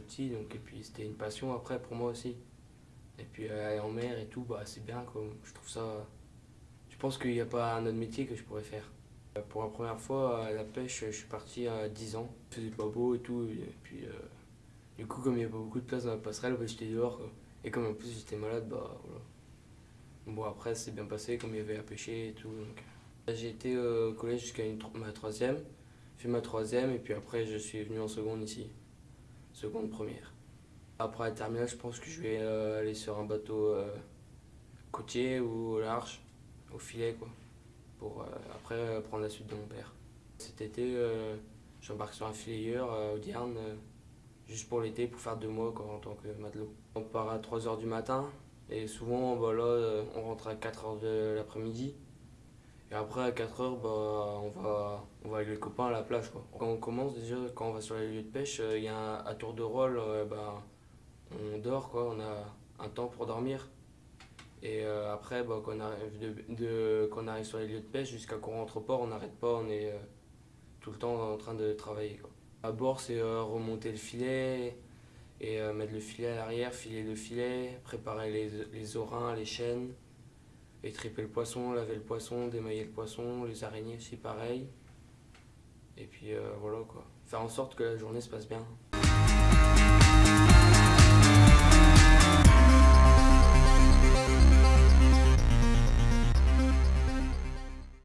petit, donc, et puis c'était une passion après pour moi aussi. Et puis aller en mer et tout, bah, c'est bien, quoi. je trouve ça... Je pense qu'il n'y a pas un autre métier que je pourrais faire. Pour la première fois à la pêche, je suis parti à 10 ans. Il pas beau et tout, et puis euh, du coup comme il n'y avait pas beaucoup de place dans la passerelle, bah, j'étais dehors. Et comme en plus j'étais malade, bah voilà. Bon après c'est bien passé, comme il y avait à pêcher et tout. J'ai été au collège jusqu'à ma troisième, fait ma troisième et puis après je suis venu en seconde ici, seconde première. Après la terminale, je pense que je vais euh, aller sur un bateau euh, côtier ou large, au filet quoi pour euh, après prendre la suite de mon père. Cet été, j'embarque sur un filayeur au Dierne, juste pour l'été, pour faire deux mois en tant que matelot. On part à 3h du matin, et souvent, bah, on rentre à 4h de l'après-midi. Et après, à 4h, bah, on, va, on va avec les copains à la plage. Quoi. Quand on commence, déjà, quand on va sur les lieux de pêche, il y a un, à tour de rôle, bah, on dort, quoi, on a un temps pour dormir. Et euh, après, bah, quand, on arrive arrive sur les lieux de pêche, jusqu'à qu'on rentre au port, on n'arrête pas, on est euh, tout le temps en train de travailler. Quoi. À bord, c'est euh, remonter le filet, et mettre le filet à l'arrière, filer le filet, préparer les, les orins, les chaînes, et triper le poisson, laver le poisson, démailler le poisson, les araignées aussi pareil. Et puis voilà quoi. Faire en sorte que la journée se passe bien.